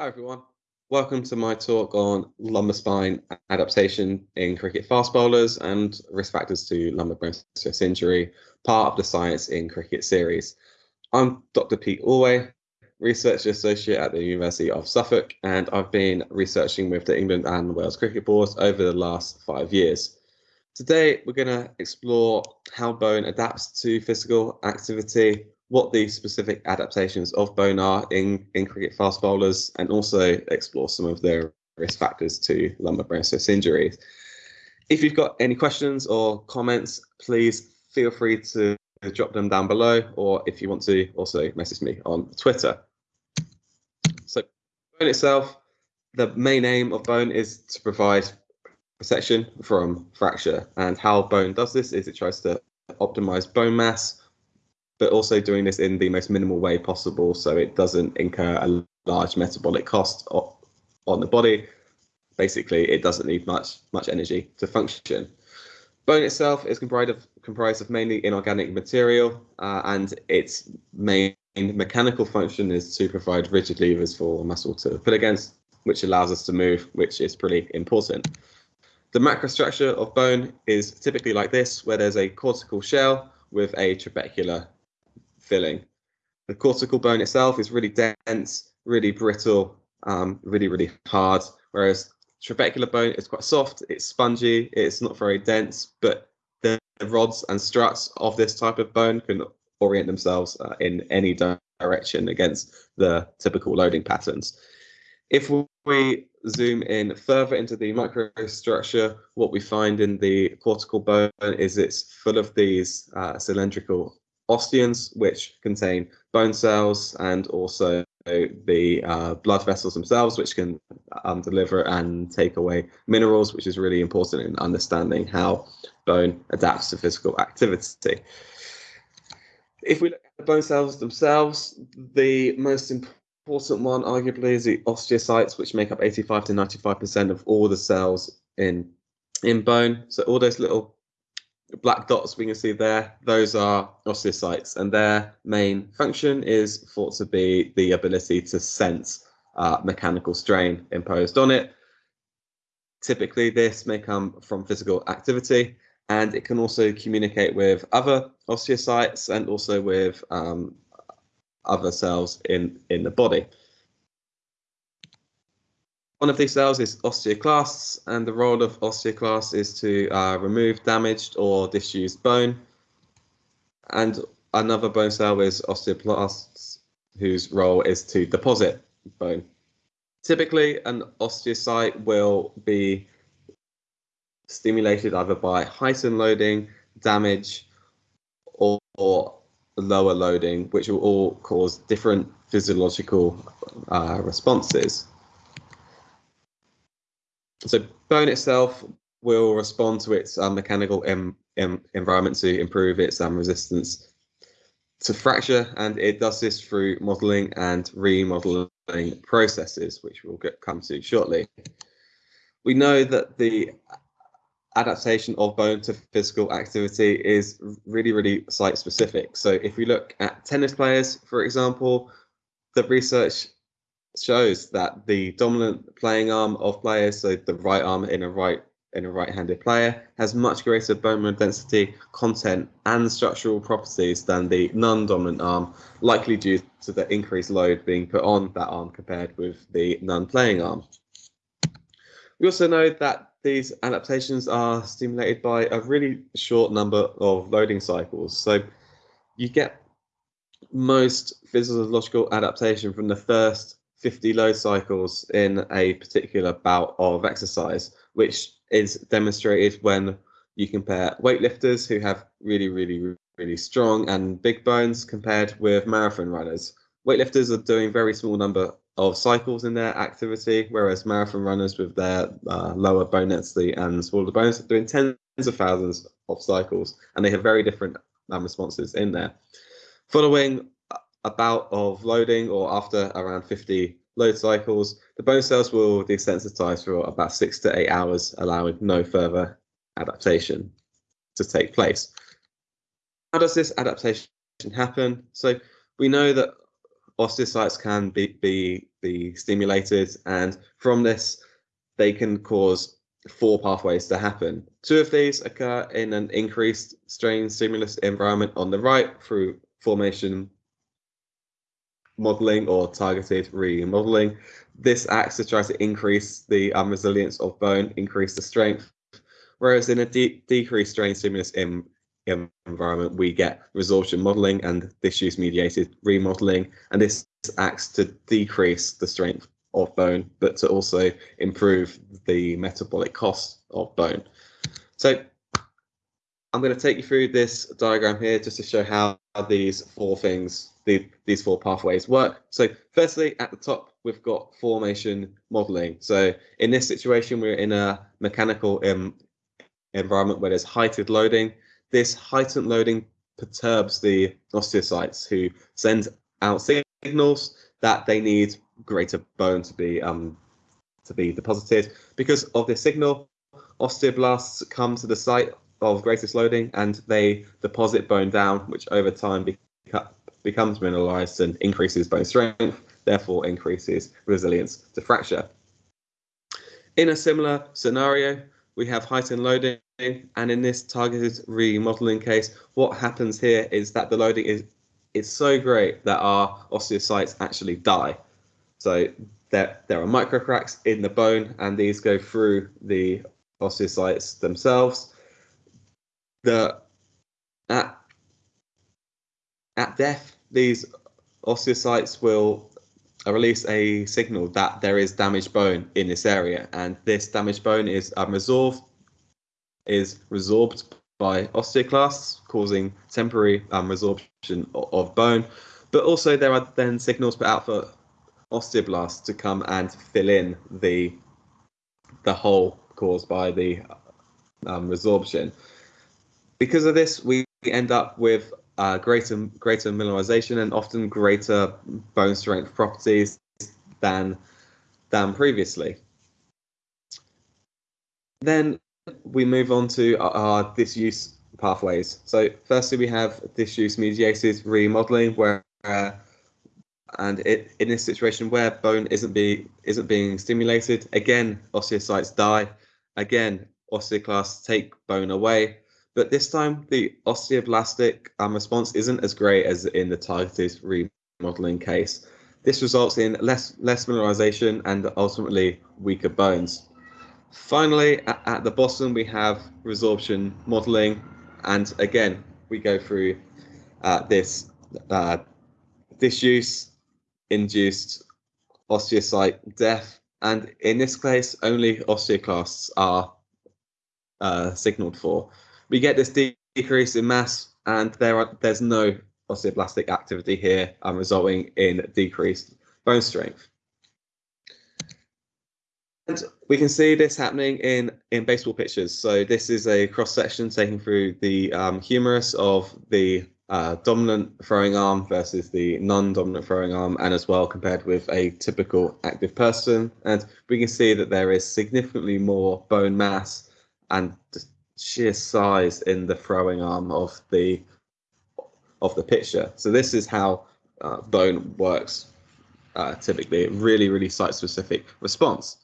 Hi everyone, welcome to my talk on lumbar spine adaptation in cricket fast bowlers and risk factors to lumbar bone stress injury, part of the Science in Cricket series. I'm Dr. Pete Alway, Research Associate at the University of Suffolk, and I've been researching with the England and Wales Cricket Boards over the last five years. Today, we're going to explore how bone adapts to physical activity, what the specific adaptations of bone are in, in cricket fast bowlers and also explore some of the risk factors to lumbar bone stress injuries. If you've got any questions or comments, please feel free to drop them down below, or if you want to also message me on Twitter. Bone itself, the main aim of bone is to provide protection from fracture and how bone does this is it tries to optimize bone mass but also doing this in the most minimal way possible so it doesn't incur a large metabolic cost on the body. Basically, it doesn't need much much energy to function. Bone itself is comprised of comprised of mainly inorganic material, uh, and its main mechanical function is to provide rigid levers for muscle to put against, which allows us to move, which is pretty important. The macrostructure of bone is typically like this, where there's a cortical shell with a trabecular filling. The cortical bone itself is really dense, really brittle, um, really, really hard, whereas trabecular bone is quite soft, it's spongy, it's not very dense, but the rods and struts of this type of bone can orient themselves uh, in any direction against the typical loading patterns. If we zoom in further into the microstructure, what we find in the cortical bone is it's full of these uh, cylindrical osteons, which contain bone cells and also the uh, blood vessels themselves, which can um, deliver and take away minerals, which is really important in understanding how bone adapts to physical activity. If we look at the bone cells themselves, the most important one arguably is the osteocytes, which make up 85 to 95% of all the cells in in bone. So all those little black dots we can see there, those are osteocytes, and their main function is thought to be the ability to sense uh, mechanical strain imposed on it. Typically, this may come from physical activity, and it can also communicate with other osteocytes and also with um, other cells in, in the body. One of these cells is osteoclasts, and the role of osteoclasts is to uh, remove damaged or disused bone. And another bone cell is osteoblasts, whose role is to deposit bone. Typically, an osteocyte will be stimulated either by heightened loading, damage, or, or lower loading, which will all cause different physiological uh, responses. So bone itself will respond to its um, mechanical em, em, environment to improve its um, resistance to fracture, and it does this through modeling and remodeling processes, which we'll get come to shortly. We know that the adaptation of bone to physical activity is really, really site specific. So if we look at tennis players, for example, the research shows that the dominant playing arm of players, so the right arm in a right in a right-handed player, has much greater bone mineral density, content, and structural properties than the non-dominant arm, likely due to the increased load being put on that arm compared with the non-playing arm. We also know that these adaptations are stimulated by a really short number of loading cycles. So you get most physiological adaptation from the first 50 load cycles in a particular bout of exercise, which is demonstrated when you compare weightlifters who have really, really, really strong and big bones compared with marathon runners. Weightlifters are doing very small number of cycles in their activity, whereas marathon runners with their uh, lower bone density and smaller bones are doing tens of thousands of cycles, and they have very different um, responses in there. Following a bout of loading or after around 50 load cycles, the bone cells will desensitize for about six to eight hours, allowing no further adaptation to take place. How does this adaptation happen? So we know that osteocytes can be, be, be stimulated, and from this, they can cause four pathways to happen. Two of these occur in an increased strain stimulus environment on the right through formation modeling or targeted remodeling. This acts to try to increase the um, resilience of bone, increase the strength. Whereas in a de decreased strain stimulus in, environment, we get resorption modeling and disuse mediated remodeling. And this acts to decrease the strength of bone, but to also improve the metabolic cost of bone. So I'm going to take you through this diagram here just to show how these four things, the, these four pathways work. So firstly, at the top, we've got formation modeling. So in this situation, we're in a mechanical um, environment where there's heightened loading. This heightened loading perturbs the osteocytes who send out signals that they need greater bone to be um, to be deposited. Because of this signal, osteoblasts come to the site of greatest loading and they deposit bone down, which over time beca becomes mineralized and increases bone strength, therefore increases resilience to fracture. In a similar scenario, we have heightened loading, and in this targeted remodeling case, what happens here is that the loading is is so great that our osteocytes actually die. So there, there are microcracks in the bone, and these go through the osteocytes themselves. The at at death, these osteocytes will release a signal that there is damaged bone in this area, and this damaged bone is um, resolved, is resorbed by osteoclasts, causing temporary um, resorption of, bone. But also there are then signals put out for osteoblasts to come and fill in the the hole caused by the um, resorption. Because of this, we end up with uh, greater greater mineralization and often greater bone strength properties than than previously. Then we move on to our, disuse pathways. So firstly, we have disuse mediated remodeling, where uh, and it, in this situation where bone isn't be isn't being stimulated, again osteocytes die. Again, osteoclasts take bone away, but this time the osteoblastic um, response isn't as great as in the targeted remodeling case. This results in less less mineralization and ultimately weaker bones. Finally, at, at the bottom we have resorption modeling, and again we go through uh, this uh, disuse induced osteocyte death. And in this case, only osteoclasts are uh, signaled for. We get this de decrease in mass, and there are there's no osteoblastic activity here, um, resulting in decreased bone strength. And we can see this happening in, in baseball pitchers. So this is a cross section taken through the um, humerus of the uh, dominant throwing arm versus the non-dominant throwing arm, and as well compared with a typical active person. And we can see that there is significantly more bone mass and sheer size in the throwing arm of the of the pitcher. So this is how uh, bone works uh, typically. Really, really site-specific response.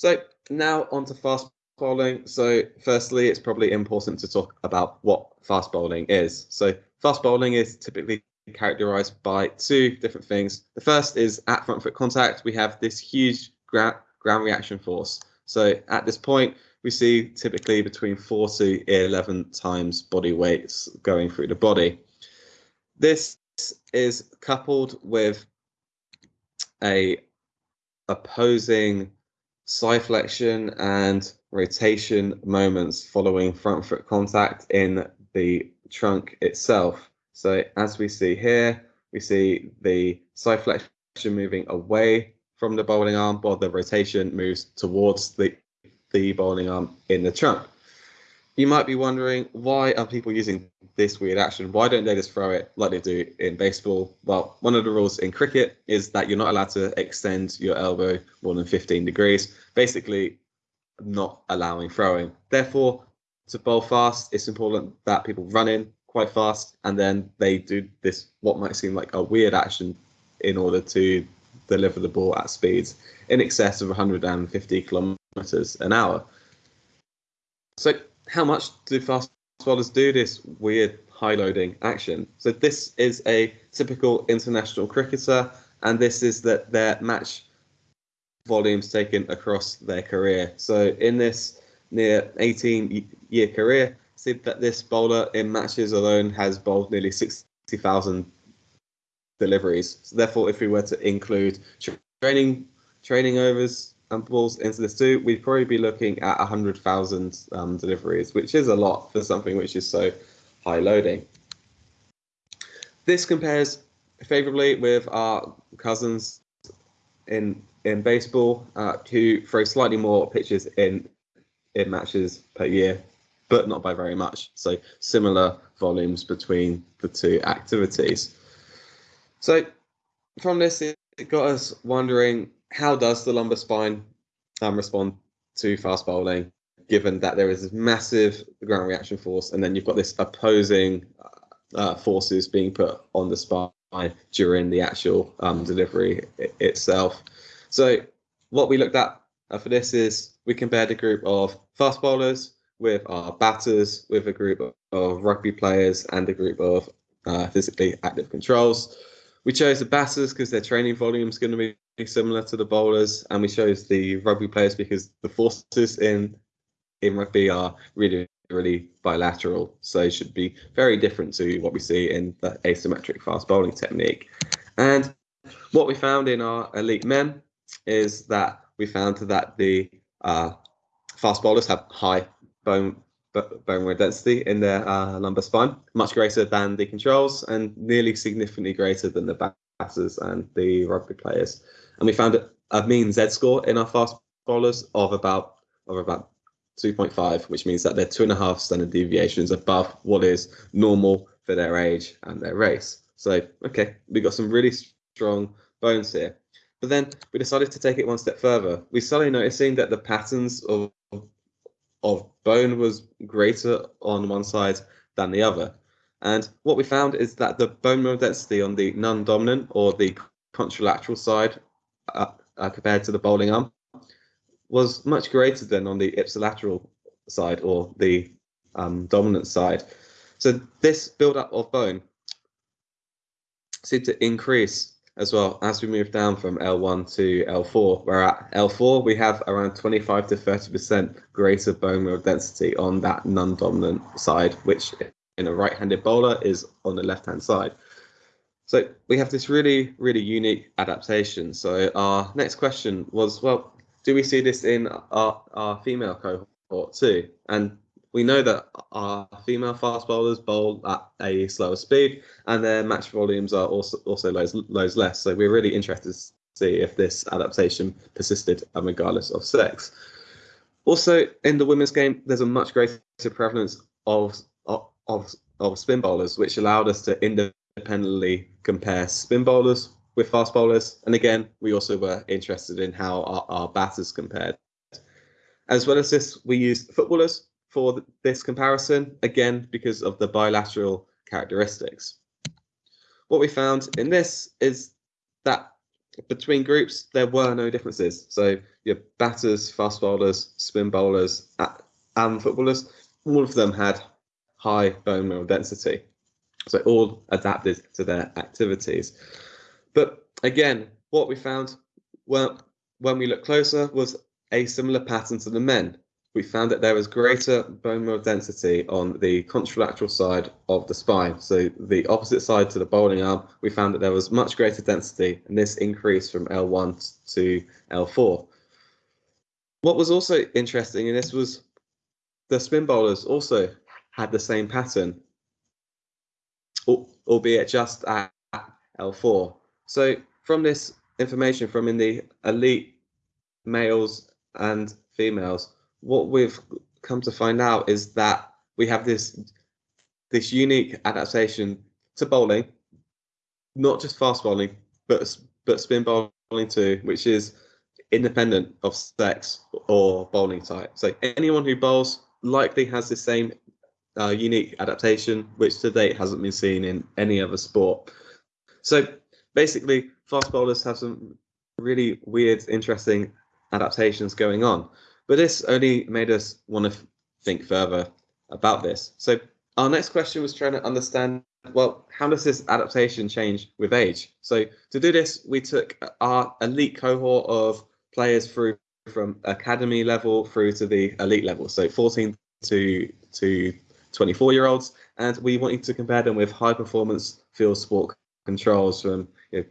So now on to fast bowling. So, firstly, it's probably important to talk about what fast bowling is. So, fast bowling is typically characterized by two different things. The first is at front foot contact, we have this huge ground, ground reaction force. So, at this point, we see typically between 4 to 11 times body weights going through the body. This is coupled with a opposing side flexion and rotation moments following front foot contact in the trunk itself. So as we see here, we see the side flexion moving away from the bowling arm while the rotation moves towards the, the bowling arm in the trunk. You might be wondering why are people using this weird action? Why don't they just throw it like they do in baseball? Well, one of the rules in cricket is that you're not allowed to extend your elbow more than 15 degrees, basically, not allowing throwing. Therefore, to bowl fast, it's important that people run in quite fast and then they do this, what might seem like a weird action, in order to deliver the ball at speeds in excess of 150 kilometers an hour. So how much do fast bowlers do this weird high loading action? So this is a typical international cricketer, and this is that their match volumes taken across their career. So in this near 18 year career, see that this bowler in matches alone has bowled nearly 60,000 deliveries. So therefore, if we were to include training training overs balls into this too, we'd probably be looking at 100,000 um, deliveries, which is a lot for something which is so high loading. This compares favorably with our cousins in in baseball, uh, who throw slightly more pitches in in matches per year, but not by very much. So similar volumes between the two activities. So from this, it got us wondering how does the lumbar spine um, respond to fast bowling, given that there is this massive ground reaction force, and then you've got this opposing uh, forces being put on the spine during the actual um, delivery itself. So what we looked at uh, for this is we compared a group of fast bowlers with our batters, with a group of, of rugby players, and a group of uh, physically active controls. We chose the batters because their training volume is going to be similar to the bowlers, and we chose the rugby players because the forces in in rugby are really really bilateral, so it should be very different to what we see in the asymmetric fast bowling technique. And what we found in our elite men is that we found that the uh, fast bowlers have high bone bone density in their uh, lumbar spine, much greater than the controls and nearly significantly greater than the batters and the rugby players. And we found a mean Z score in our fast bowlers of about of about 2.5, which means that they're two and a half standard deviations above what is normal for their age and their race. So, okay, we got some really strong bones here. But then we decided to take it one step further. We started noticing that the patterns of of bone was greater on one side than the other. And what we found is that the bone mineral density on the non-dominant or the contralateral side uh, uh, compared to the bowling arm was much greater than on the ipsilateral side or the um, dominant side. So this build-up of bone seemed to increase as well as we move down from L1 to L4, where at L4 we have around 25 to 30% greater bone mineral density on that non-dominant side, which in a right-handed bowler is on the left-hand side. So we have this really, really unique adaptation. So our next question was, well, do we see this in our, our female cohort too? And we know that our female fast bowlers bowl at a slower speed, and their match volumes are also also lows, lows less. So we're really interested to see if this adaptation persisted, um, regardless of sex. Also, in the women's game, there's a much greater prevalence of of of spin bowlers, which allowed us to independently compare spin bowlers with fast bowlers. And again, we also were interested in how our, our batters compared. As well as this, we used footballers for this comparison, again, because of the bilateral characteristics. What we found in this is that between groups, there were no differences. So your batters, fast bowlers, spin bowlers, and footballers, all of them had high bone mineral density. So all adapted to their activities. But again, what we found well, when we looked closer was a similar pattern to the men we found that there was greater bone mineral density on the contralateral side of the spine. So the opposite side to the bowling arm, we found that there was much greater density, and this increased from L1 to L4. What was also interesting, and this was the spin bowlers also had the same pattern, albeit just at L4. So from this information from in the elite males and females, what we've come to find out is that we have this this unique adaptation to bowling, not just fast bowling, but but spin bowling too, which is independent of sex or bowling type. So anyone who bowls likely has the same uh, unique adaptation, which to date hasn't been seen in any other sport. So basically, fast bowlers have some really weird, interesting adaptations going on. But this only made us want to think further about this. So our next question was trying to understand well, how does this adaptation change with age? So to do this, we took our elite cohort of players through from academy level through to the elite level, so 14 to to 24 year olds, and we wanted to compare them with high performance field sport controls from you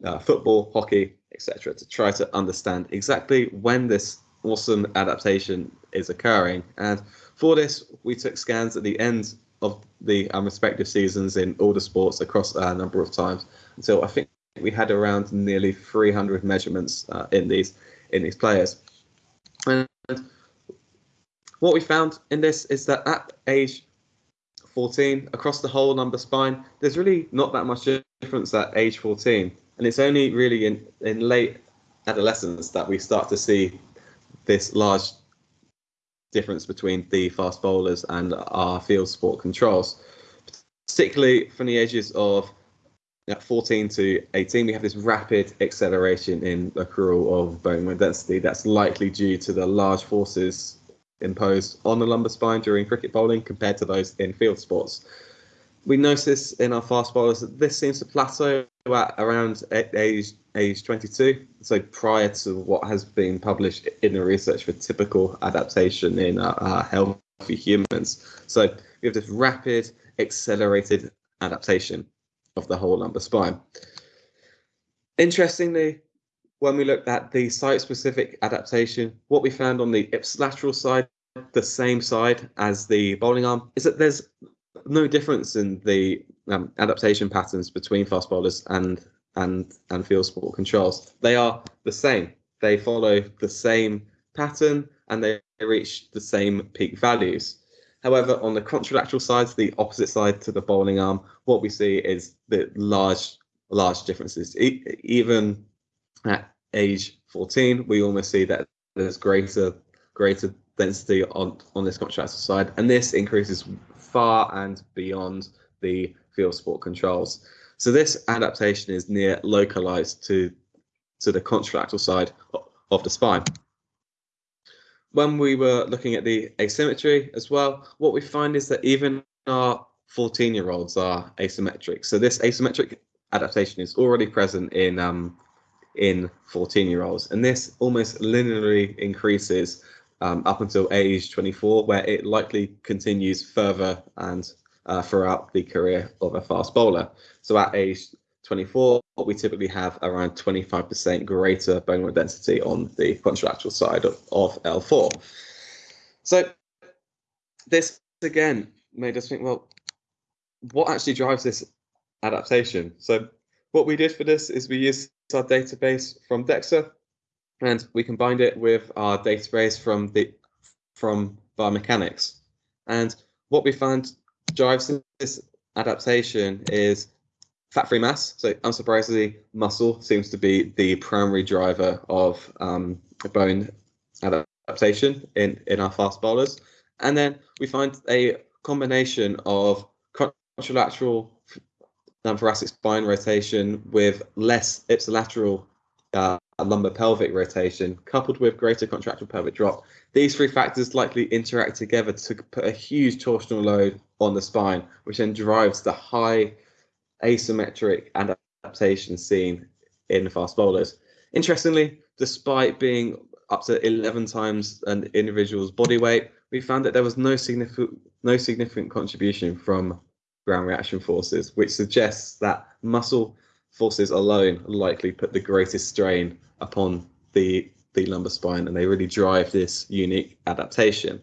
know, uh, football, hockey, etc., to try to understand exactly when this awesome adaptation is occurring. And for this, we took scans at the end of the um, respective seasons in all the sports across a number of times until I think we had around nearly 300 measurements uh, in these in these players. And what we found in this is that at age 14, across the whole lumbar spine, there's really not that much difference at age 14. And it's only really in, in late adolescence that we start to see this large difference between the fast bowlers and our field sport controls. Particularly from the ages of 14 to 18, we have this rapid acceleration in accrual of bone density that's likely due to the large forces imposed on the lumbar spine during cricket bowling compared to those in field sports. We notice in our fast bowlers that this seems to plateau at around age age 22, so prior to what has been published in the research for typical adaptation in uh, uh, healthy humans. So we have this rapid, accelerated adaptation of the whole lumbar spine. Interestingly, when we looked at the site-specific adaptation, what we found on the ipsilateral side, the same side as the bowling arm, is that there's no difference in the um, adaptation patterns between fast bowlers and and and field sport controls. They are the same. They follow the same pattern and they reach the same peak values. However, on the contralateral side, the opposite side to the bowling arm, what we see is the large, large differences. E- even at age 14, we almost see that there's greater, greater density on on this contralateral side, and this increases far and beyond the field sport controls. So this adaptation is near localized to, to the contralateral side of the spine. When we were looking at the asymmetry as well, what we find is that even our 14 year olds are asymmetric. So this asymmetric adaptation is already present in um, in 14 year olds, and this almost linearly increases um, up until age 24, where it likely continues further and uh, throughout the career of a fast bowler. So at age 24, we typically have around 25% greater bone mineral density on the contralateral side of, of L4. So this again made us think, well, what actually drives this adaptation? So what we did for this is we used our database from DEXA and we combined it with our database from the from biomechanics. And what we found drives this adaptation is fat-free mass. So unsurprisingly, muscle seems to be the primary driver of um, bone adaptation in, in our fast bowlers. And then we find a combination of contralateral thoracic spine rotation with less ipsilateral uh, lumbar pelvic rotation coupled with greater contralateral pelvic drop. These three factors likely interact together to put a huge torsional load on the spine, which then drives the high asymmetric adaptation seen in fast bowlers. Interestingly, despite being up to 11 times an individual's body weight, we found that there was no significant no significant contribution from ground reaction forces, which suggests that muscle forces alone likely put the greatest strain upon the the lumbar spine and they really drive this unique adaptation.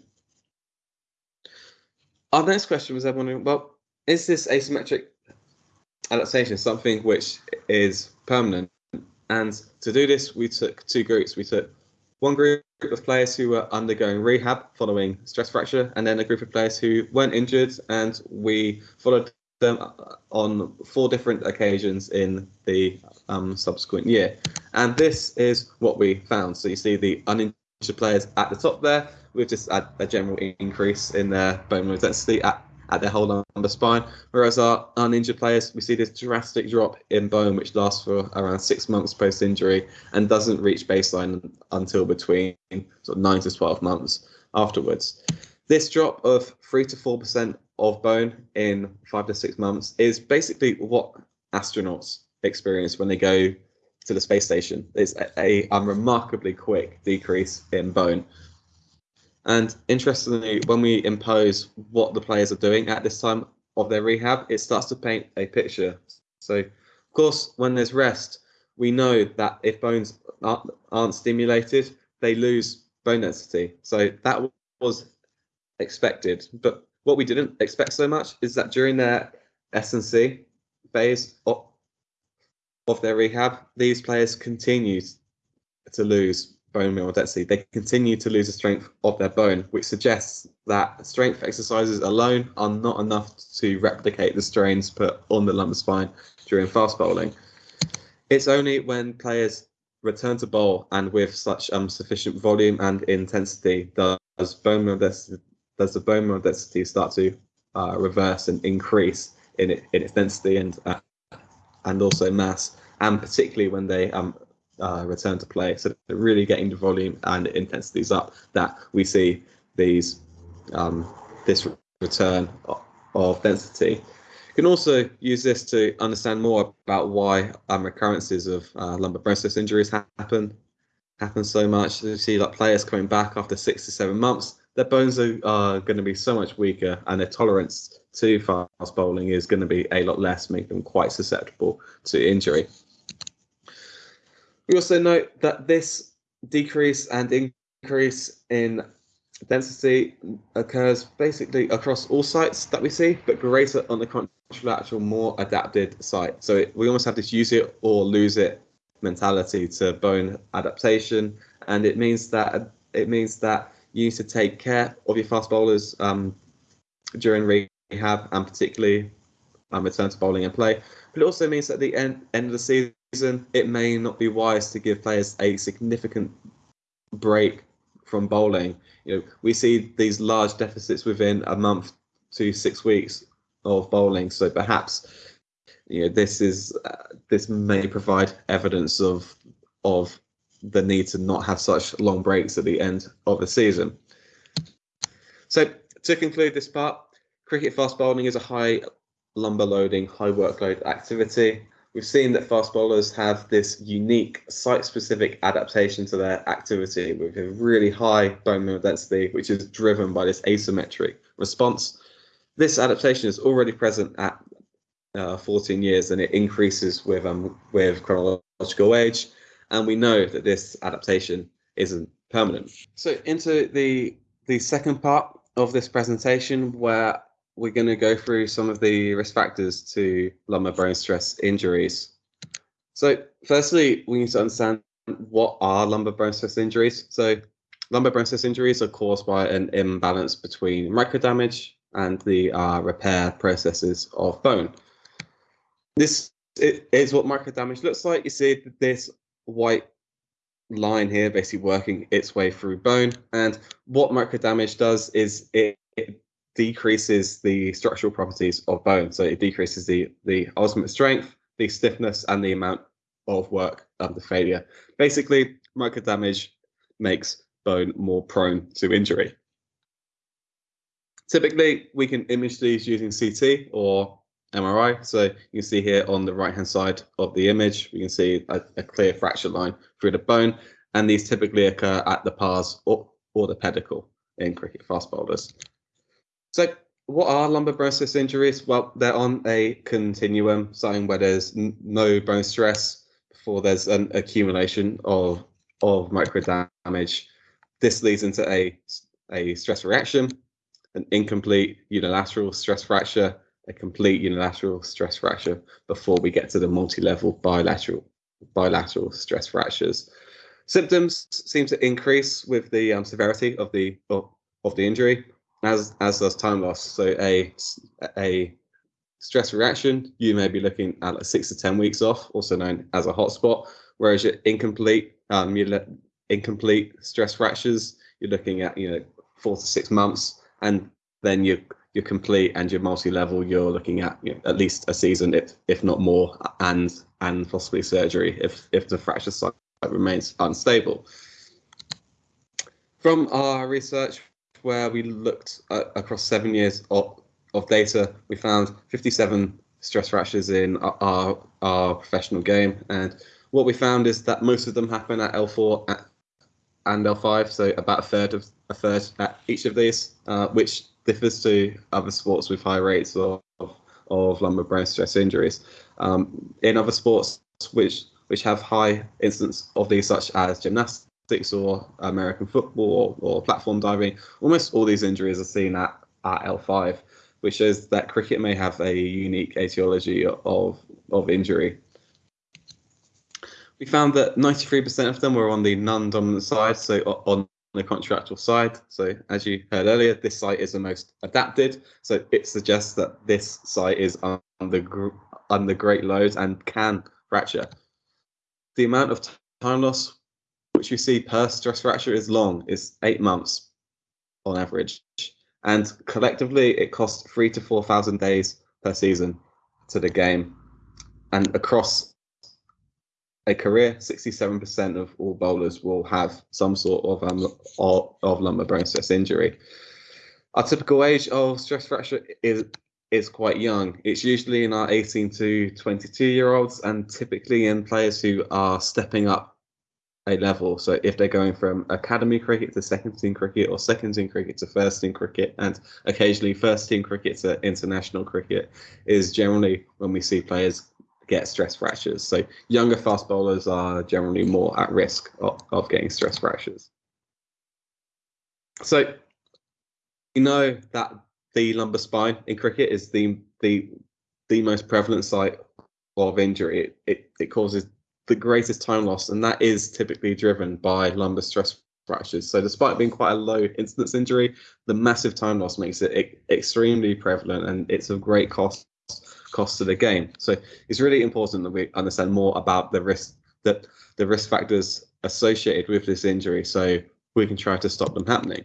Our next question was everyone well, is this asymmetric adaptation something which is permanent? And to do this, we took two groups. We took one group of players who were undergoing rehab following stress fracture, and then a group of players who weren't injured, and we followed them on four different occasions in the um, subsequent year. And this is what we found. So you see the uninjured players at the top there, we've just had a general increase in their bone density at, at their whole lumbar spine. Whereas our uninjured players, we see this drastic drop in bone, which lasts for around six months post injury and doesn't reach baseline until between sort of nine to 12 months afterwards. This drop of three to four percent of bone in five to six months is basically what astronauts experience when they go to the space station. It's a, a, a remarkably quick decrease in bone. And interestingly, when we impose what the players are doing at this time of their rehab, it starts to paint a picture. So, of course, when there's rest, we know that if bones aren't, aren't stimulated, they lose bone density. So that was expected. But what we didn't expect so much is that during their S&C phase of, of their rehab, these players continued to lose bone mineral density. They continue to lose the strength of their bone, which suggests that strength exercises alone are not enough to replicate the strains put on the lumbar spine during fast bowling. It's only when players return to bowl and with such um, sufficient volume and intensity does bone mineral does the bone mineral density start to uh, reverse and increase in, it, in its density and uh, and also mass, and particularly when they um, uh, return to play. So really getting the volume and intensities up that we see these um, this return of density. You can also use this to understand more about why um, recurrences of uh, lumbar stress injuries happen happen so much. You see like players coming back after six to seven months, their bones are, are going to be so much weaker and their tolerance to fast bowling is going to be a lot less, making them quite susceptible to injury. We also note that this decrease and increase in density occurs basically across all sites that we see, but greater on the contralateral, more adapted site. So it, we almost have this use it or lose it mentality to bone adaptation, and it means that it means that you need to take care of your fast bowlers um, during rehab and particularly um, return to bowling and play. But it also means at the end end of the season it may not be wise to give players a significant break from bowling. You know, we see these large deficits within a month to six weeks of bowling. So perhaps, you know, this is uh, this may provide evidence of of the need to not have such long breaks at the end of the season. So to conclude this part, cricket fast bowling is a high lumbar loading, high workload activity. We've seen that fast bowlers have this unique site-specific adaptation to their activity with a really high bone mineral density, which is driven by this asymmetric response. This adaptation is already present at uh, 14 years, and it increases with um, with chronological age. And we know that this adaptation isn't permanent. So into the the second part of this presentation, where we're going to go through some of the risk factors to lumbar bone stress injuries. So firstly, we need to understand what are lumbar bone stress injuries. So lumbar bone stress injuries are caused by an imbalance between microdamage and the uh, repair processes of bone. This is what microdamage looks like. You see this white line here basically working its way through bone. And what microdamage does is it, it decreases the structural properties of bone. So it decreases the, the ultimate strength, the stiffness, and the amount of work under failure. Basically, micro damage makes bone more prone to injury. Typically, we can image these using CT or MRI. So you can see here on the right hand side of the image, we can see a, a clear fracture line through the bone. And these typically occur at the pars or, or the pedicle in cricket fast bowlers. So, what are lumbar bone stress injuries? Well, they're on a continuum, starting where there's no bone stress before there's an accumulation of of micro damage. This leads into a a stress reaction, an incomplete unilateral stress fracture, a complete unilateral stress fracture before we get to the multi-level bilateral bilateral stress fractures. Symptoms seem to increase with the um, severity of the of, of the injury, as as does time loss. So a a stress reaction, you may be looking at like six to ten weeks off, also known as a hotspot. Whereas your incomplete um, your incomplete stress fractures, you're looking at you know four to six months, and then you you're complete and you're multi-level, you're looking at you know, at least a season, if if not more, and and possibly surgery if if the fracture site remains unstable. From our research, where we looked at, across seven years of, of data, we found 57 stress fractures in our, our professional game, and what we found is that most of them happen at L4 and L5, so about a third of a third at each of these, uh, which differs to other sports with high rates of, of lumbar bone stress injuries. Um, in other sports which which have high incidence of these, such as gymnastics or American football or, or platform diving, almost all these injuries are seen at, at L5, which shows that cricket may have a unique etiology of, of injury. We found that 93% of them were on the non-dominant side, so on the contralateral side. So as you heard earlier, this site is the most adapted. So it suggests that this site is under under great loads and can fracture. The amount of time loss which you see per stress fracture is long, is eight months on average. And collectively, it costs three to 4,000 days per season to the game. And across a career, 67% of all bowlers will have some sort of um, of, lumbar bone stress injury. Our typical age of stress fracture is is quite young. It's usually in our 18 to 22 year olds, and typically in players who are stepping up a level. So if they're going from academy cricket to second team cricket, or second team cricket to first team cricket, and occasionally first team cricket to international cricket, is generally when we see players get stress fractures. So younger fast bowlers are generally more at risk of, of getting stress fractures. So you know that the lumbar spine in cricket is the the the most prevalent site of injury. It, it, it causes the greatest time loss, and that is typically driven by lumbar stress fractures. So, despite being quite a low incidence injury, the massive time loss makes it extremely prevalent, and it's of great cost cost to the game. So it's really important that we understand more about the risk that the risk factors associated with this injury so we can try to stop them happening.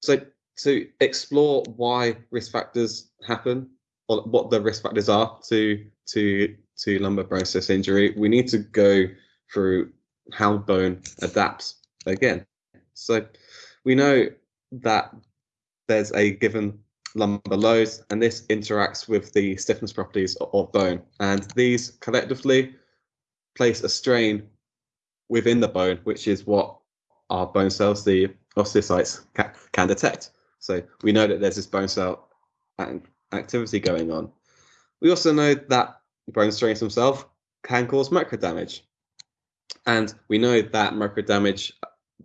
So to explore why risk factors happen or what the risk factors are to to to lumbar stress injury, we need to go through how bone adapts again. So we know that there's a given lumbar load, and this interacts with the stiffness properties of bone. And these collectively place a strain within the bone, which is what our bone cells, the osteocytes, ca can detect. So we know that there's this bone cell activity going on. We also know that bone strains themselves can cause micro damage. And we know that micro damage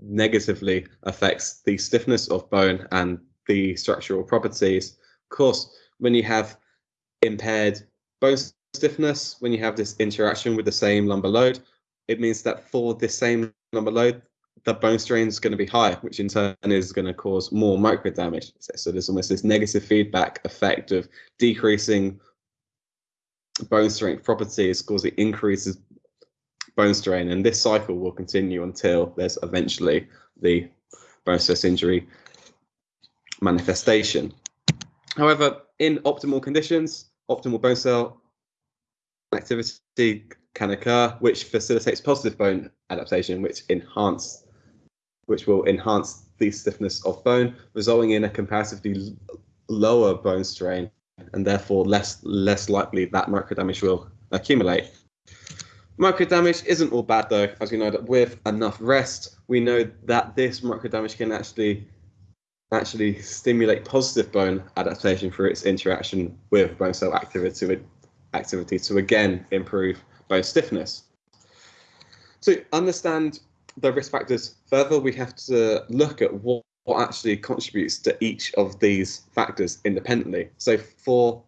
negatively affects the stiffness of bone and the structural properties. Of course, when you have impaired bone stiffness, when you have this interaction with the same lumbar load, it means that for the same lumbar load, the bone strain is going to be high, which in turn is going to cause more micro damage. So there's almost this negative feedback effect of decreasing bone strength properties causing increases bone strain, and this cycle will continue until there's eventually the bone stress injury manifestation. However, in optimal conditions, optimal bone cell activity can occur, which facilitates positive bone adaptation, which enhance, which will enhance the stiffness of bone, resulting in a comparatively lower bone strain, and therefore less less likely that micro damage will accumulate. Micro damage isn't all bad though, as we know that with enough rest, we know that this micro damage can actually actually stimulate positive bone adaptation through its interaction with bone cell activity, activity to again improve bone stiffness. To understand the risk factors further, we have to look at what, what actually contributes to each of these factors independently. So for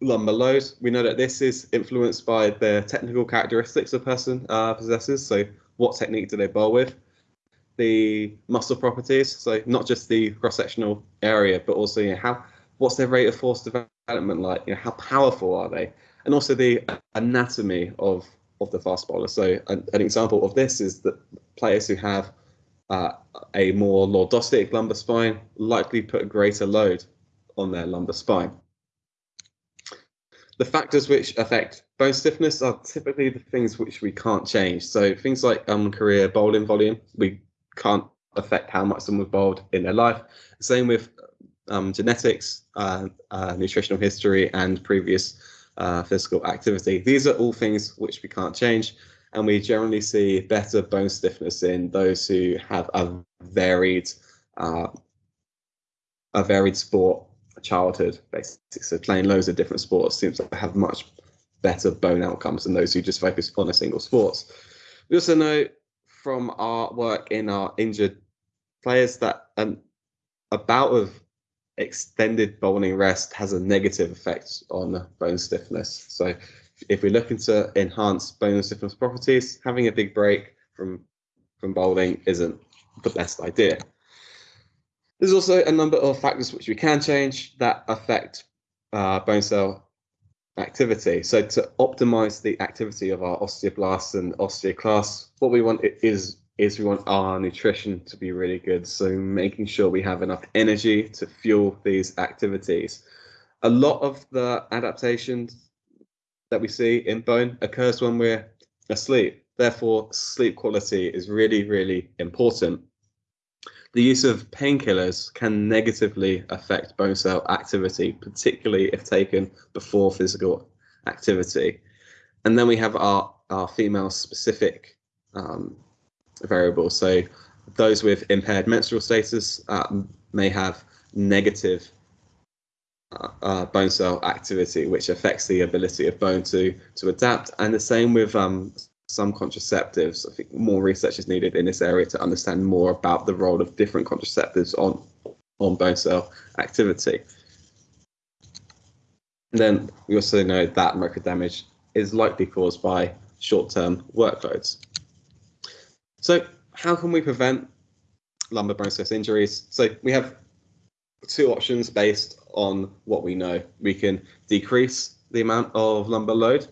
lumbar load, we know that this is influenced by the technical characteristics a person uh, possesses. So what technique do they bowl with, the muscle properties, so not just the cross-sectional area, but also you know, how what's their rate of force development like? You know, how powerful are they? And also the anatomy of of the fast bowler. So an, an example of this is that players who have uh, a more lordotic lumbar spine likely put a greater load on their lumbar spine. The factors which affect bone stiffness are typically the things which we can't change. So things like um, career bowling volume, we can't affect how much someone's bowled in their life. Same with um, genetics, uh, uh, nutritional history, and previous uh, physical activity. These are all things which we can't change, and we generally see better bone stiffness in those who have a varied, uh, a varied sport childhood, basically. So playing loads of different sports seems to have much better bone outcomes than those who just focus on a single sport. We also know from our work in our injured players that an, a bout of extended bowling rest has a negative effect on bone stiffness. So if we're looking to enhance bone stiffness properties, having a big break from from bowling isn't the best idea. There's also a number of factors which we can change that affect uh, bone cell activity. So to optimize the activity of our osteoblasts and osteoclasts, what we want is is we want our nutrition to be really good. So making sure we have enough energy to fuel these activities. A lot of the adaptations that we see in bone occurs when we're asleep. Therefore, sleep quality is really, really important. The use of painkillers can negatively affect bone cell activity, particularly if taken before physical activity. And then we have our, our female specific um, variable. So those with impaired menstrual status uh, may have negative uh, bone cell activity, which affects the ability of bone to to adapt. And the same with um, some contraceptives. I think more research is needed in this area to understand more about the role of different contraceptives on on bone cell activity. And then we also know that micro damage is likely caused by short-term workloads. So how can we prevent lumbar bone stress injuries? So we have two options based on what we know. We can decrease the amount of lumbar load,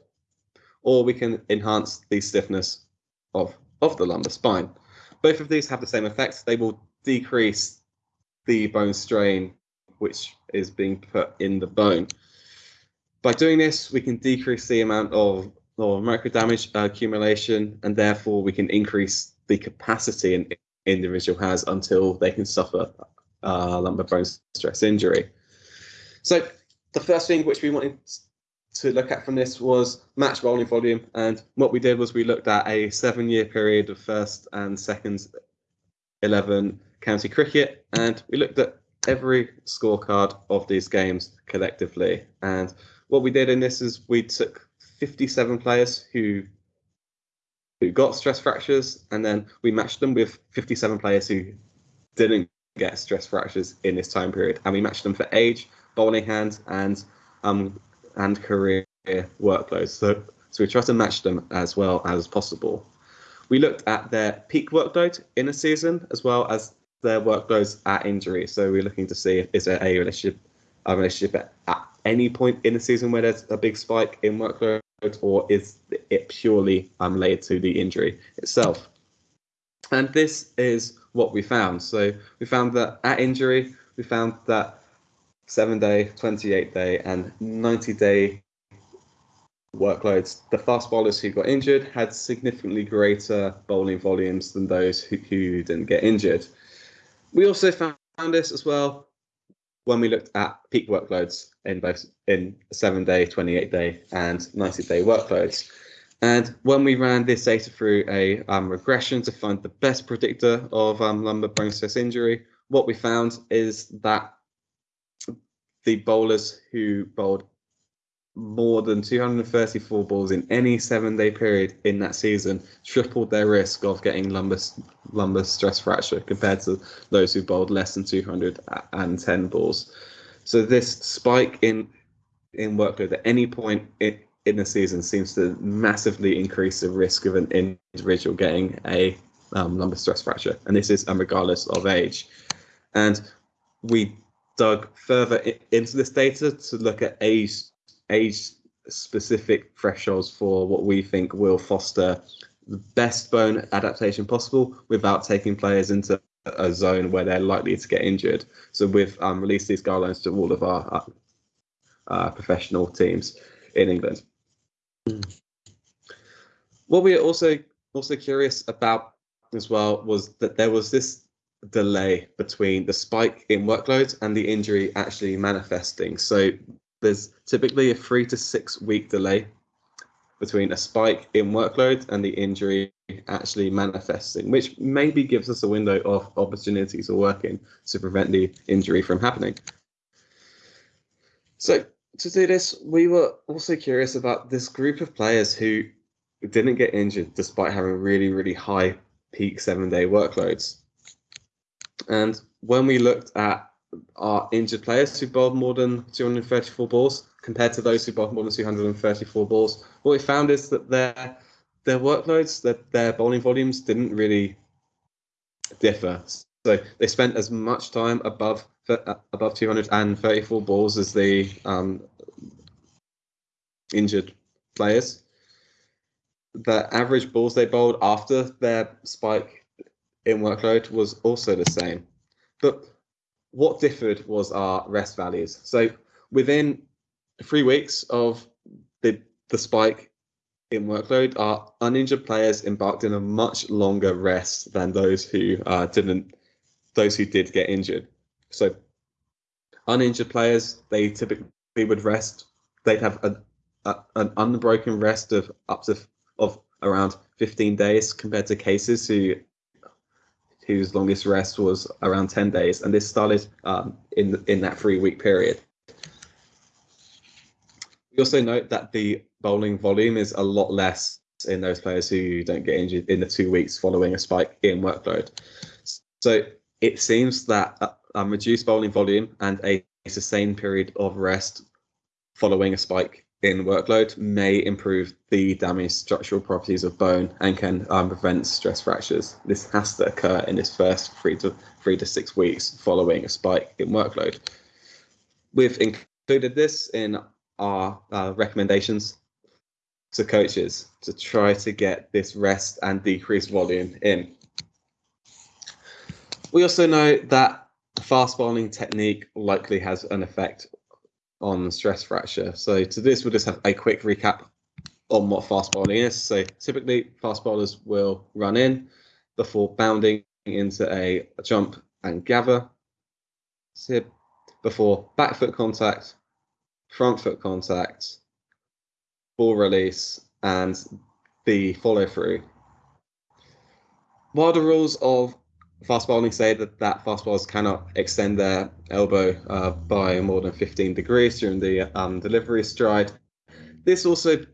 or we can enhance the stiffness of, of the lumbar spine. Both of these have the same effect. They will decrease the bone strain which is being put in the bone. By doing this, we can decrease the amount of, of micro damage accumulation, and therefore we can increase the capacity an individual has until they can suffer uh, lumbar bone stress injury. So the first thing which we wanted to look at from this was match bowling volume. And what we did was we looked at a seven year period of first and second 11 county cricket. And we looked at every scorecard of these games collectively. And what we did in this is we took 57 players who who got stress fractures, and then we matched them with 57 players who didn't get stress fractures in this time period, and we matched them for age, bowling hands, and um and career workloads. So so we try to match them as well as possible. We looked at their peak workload in a season as well as their workloads at injury. So we're looking to see is there a relationship a relationship at any point in the season where there's a big spike in workload or is it purely unrelated to the injury itself? And this is what we found. So we found that at injury, we found that seven day, 28 day, and 90 day workloads, the fast bowlers who got injured had significantly greater bowling volumes than those who, who didn't get injured. We also found this as well when we looked at peak workloads in both in seven day, 28 day, and 90 day workloads. And when we ran this data through a um, regression to find the best predictor of um, lumbar bone stress injury, what we found is that the bowlers who bowled more than 234 balls in any seven day period in that season tripled their risk of getting lumbar, lumbar stress fracture compared to those who bowled less than 210 balls. So this spike in in workload at any point it, in the season seems to massively increase the risk of an individual getting a um, lumbar stress fracture, and this is um, regardless of age. And we dug further into this data to look at age age specific thresholds for what we think will foster the best bone adaptation possible without taking players into a zone where they're likely to get injured. So we've um, released these guidelines to all of our uh, uh, professional teams in England. What we are also also curious about as well was that there was this delay between the spike in workload and the injury actually manifesting. So there's typically a three to six week delay between a spike in workload and the injury actually manifesting, which maybe gives us a window of opportunity to work in to prevent the injury from happening. So to do this, we were also curious about this group of players who didn't get injured despite having really, really high peak seven day workloads. And when we looked at our injured players who bowled more than 234 balls compared to those who bowled more than 234 balls, what we found is that their their workloads, that their bowling volumes didn't really differ. So they spent as much time above above 234 balls as the um, injured players. The average balls they bowled after their spike in workload was also the same. But what differed was our rest values. So within three weeks of the, the spike in workload, our uninjured players embarked in a much longer rest than those who uh, didn't, those who did get injured. So uninjured players, they typically would rest. They'd have a, a, an unbroken rest of up to of around 15 days compared to cases who whose longest rest was around 10 days, and this started um, in in that three week period. We also note that the bowling volume is a lot less in those players who don't get injured in the two weeks following a spike in workload. So it seems that a, a reduced bowling volume and a sustained period of rest following a spike in workload may improve the damaged structural properties of bone and can um, prevent stress fractures. This has to occur in this first three to three to six weeks following a spike in workload. We've included this in our uh, recommendations to coaches to try to get this rest and decreased volume in. We also know that fast bowling technique likely has an effect on stress fracture. So to this, we'll just have a quick recap on what fast bowling is. So typically, fast bowlers will run in before bounding into a, jump and gather. So before back foot contact, front foot contact, ball release, and the follow through. While the rules of fast bowling say that that fast bowlers cannot extend their elbow uh, by more than 15 degrees during the um, delivery stride. This also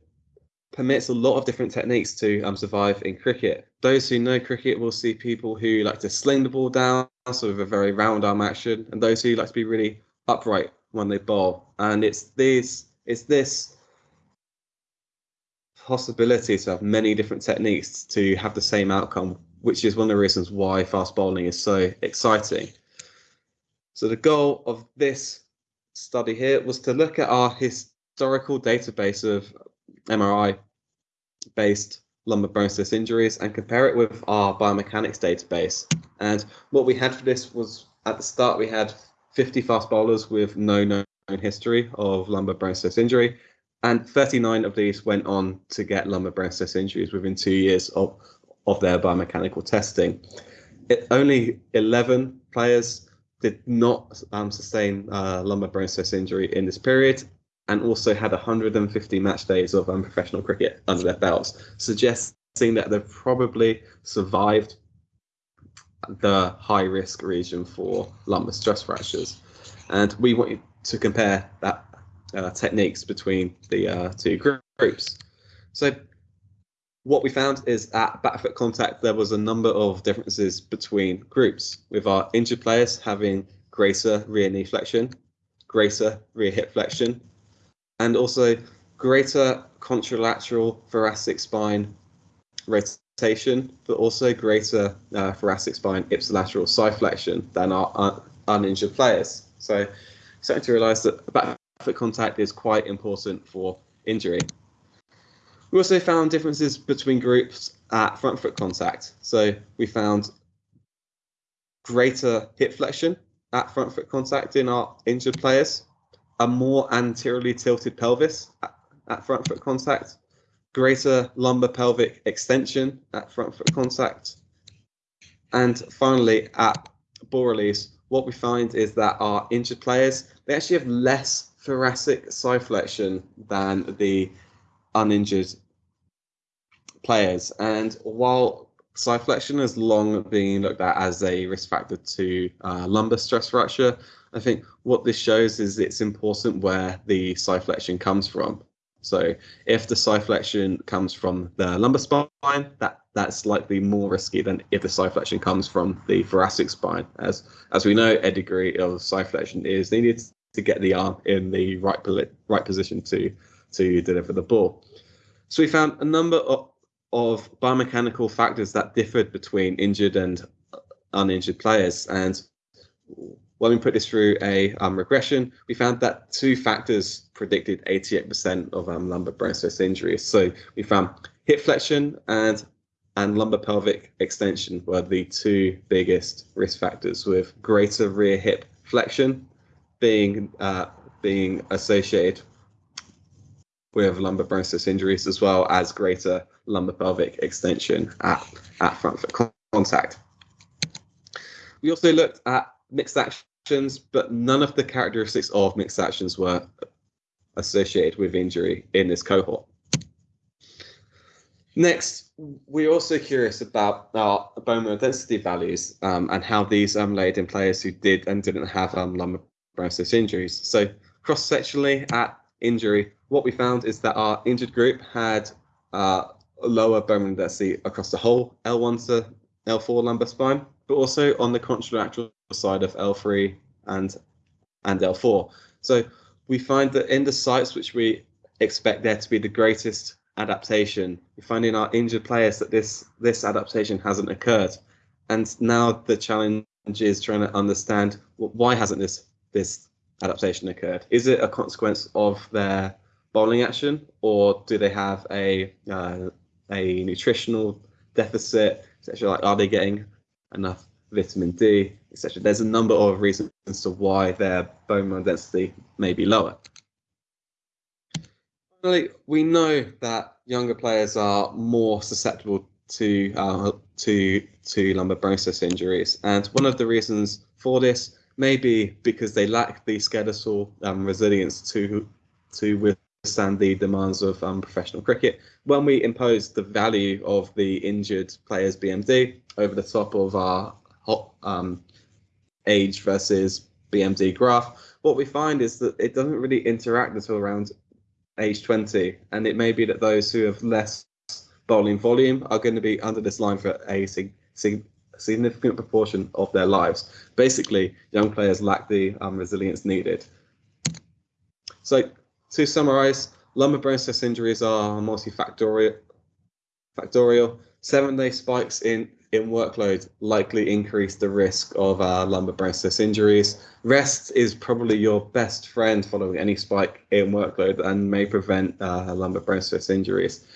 permits a lot of different techniques to um, survive in cricket. Those who know cricket will see people who like to sling the ball down, sort of a very round arm action, and those who like to be really upright when they bowl. And it's this, it's this possibility to have many different techniques to have the same outcome which is one of the reasons why fast bowling is so exciting. So the goal of this study here was to look at our historical database of MRI based lumbar bone injuries and compare it with our biomechanics database. And what we had for this was at the start we had 50 fast bowlers with no known history of lumbar bone injury, and 39 of these went on to get lumbar bone injuries within two years of of their biomechanical testing. It, only 11 players did not um, sustain uh, lumbar bone stress injury in this period and also had 150 match days of um, professional cricket under their belts, suggesting that they've probably survived the high risk region for lumbar stress fractures. And we want to compare that uh, techniques between the uh, two groups. So what we found is at foot contact, there was a number of differences between groups, with our injured players having greater rear knee flexion, greater rear hip flexion, and also greater contralateral thoracic spine rotation, but also greater uh, thoracic spine ipsilateral side flexion than our un- uninjured players. So, starting to realise that back foot contact is quite important for injury. We also found differences between groups at front foot contact. So we found greater hip flexion at front foot contact in our injured players, a more anteriorly tilted pelvis at, front foot contact, greater lumbar pelvic extension at front foot contact, and finally at ball release, what we find is that our injured players they actually have less thoracic side flexion than the uninjured players. And while side flexion has long been looked at as a risk factor to uh, lumbar stress fracture, I think what this shows is it's important where the side flexion comes from. So if the side flexion comes from the lumbar spine, that that's likely more risky than if the side flexion comes from the thoracic spine. As as we know, a degree of side flexion is needed to get the arm in the right right position to to deliver the ball. So we found a number of, of biomechanical factors that differed between injured and uninjured players. And when we put this through a um, regression, we found that two factors predicted 88% of um, lumbar stress injuries. So we found hip flexion and and lumbar pelvic extension were the two biggest risk factors, with greater rear hip flexion being uh, being associated with lumbar bone injuries as well as greater lumbar pelvic extension at, at front foot contact. We also looked at mixed actions, but none of the characteristics of mixed actions were associated with injury in this cohort. Next, we're also curious about our bone mineral density values um, and how these um, laid in players who did and didn't have um, lumbar process injuries. So cross-sectionally at injury, what we found is that our injured group had uh, lower bone density across the whole L1 to L4 lumbar spine, but also on the contralateral side of L3 and and L4. So we find that in the sites which we expect there to be the greatest adaptation, we find in our injured players that this this adaptation hasn't occurred. And now the challenge is trying to understand well, why hasn't this this adaptation occurred? Is it a consequence of their bowling action, or do they have a uh, a nutritional deficit, etc.? Like, are they getting enough vitamin D, etc.? There's a number of reasons to why their bone mineral density may be lower. Finally, we know that younger players are more susceptible to uh, to to lumbar process injuries, and one of the reasons for this may be because they lack the skeletal um, resilience to to withstand the demands of um, professional cricket. When we impose the value of the injured player's BMD over the top of our um, age versus BMD graph, what we find is that it doesn't really interact until around age 20, and it may be that those who have less bowling volume are going to be under this line for a sig- sig- significant proportion of their lives. Basically, young players lack the um, resilience needed. So, to summarize, lumbar bone stress injuries are multifactorial. Factorial. Seven-day spikes in in workload likely increase the risk of uh, lumbar bone stress injuries. Rest is probably your best friend following any spike in workload and may prevent uh, lumbar bone stress injuries.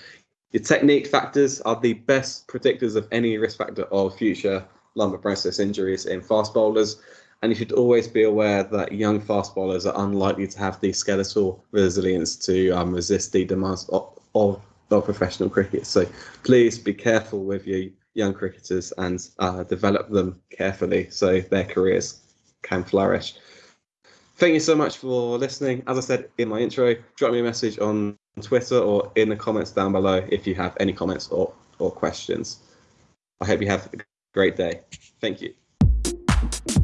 Your technique factors are the best predictors of any risk factor of future lumbar process injuries in fast bowlers. And you should always be aware that young fast bowlers are unlikely to have the skeletal resilience to um, resist the demands of, of, of, professional cricket. So please be careful with your young cricketers and uh, develop them carefully so their careers can flourish. Thank you so much for listening. As I said in my intro, drop me a message on Twitter or in the comments down below if you have any comments or, or questions. I hope you have a great day. Thank you.